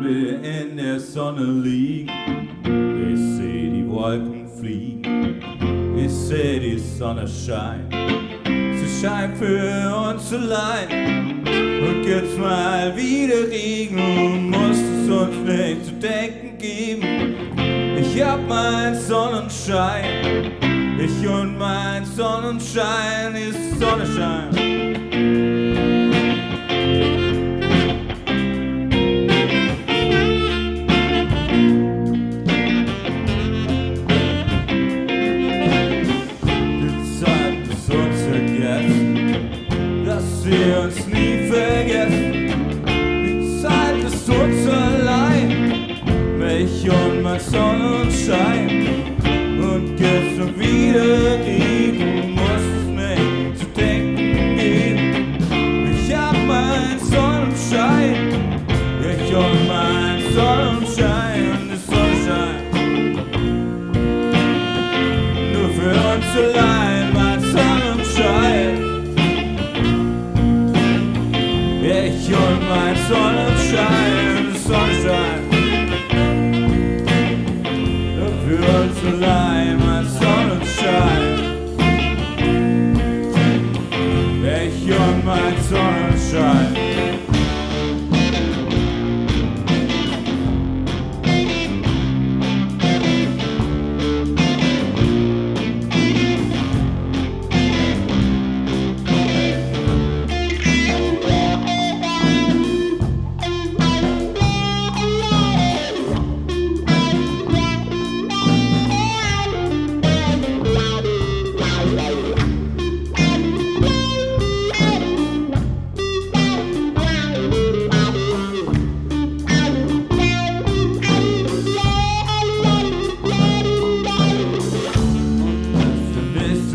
wir in der Sonne liegen. Ich seh die Wolken fliegen, ich seh die Sonne scheinen. Sie scheint für uns allein. Und jetzt mal wieder Regen, muss es uns nicht zu denken geben. Ich hab mein Sonnenschein, ich und mein Sonnenschein ist Sonnenschein. Ich und mein Sonnenschein und die Sonnenschein. Nur für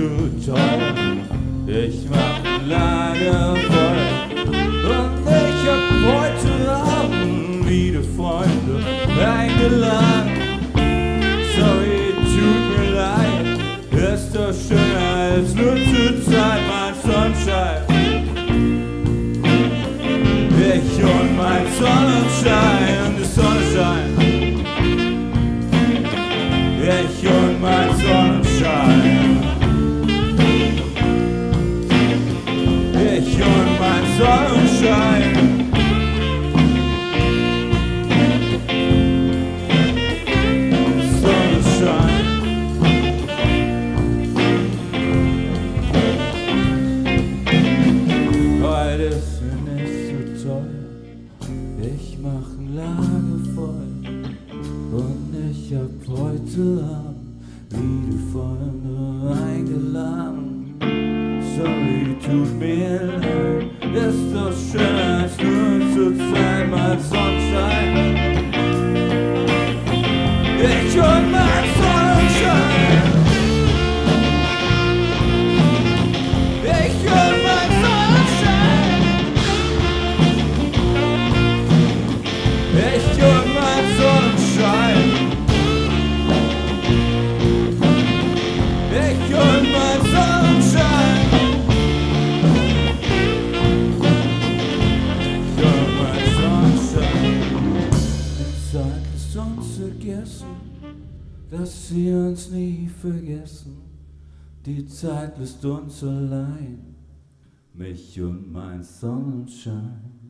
Du toll, ich mach Lager voll. Und ich hab heute Abend wieder Freunde eingeladen. Sorry, tut mir leid, ist doch schöner als nur zur Zeit, mein Sonnenschein. Ich und mein Sonnenschein, Sorry, tut vergessen, dass sie uns nie vergessen. Die Zeit lässt uns allein, mich und mein Sonnenschein.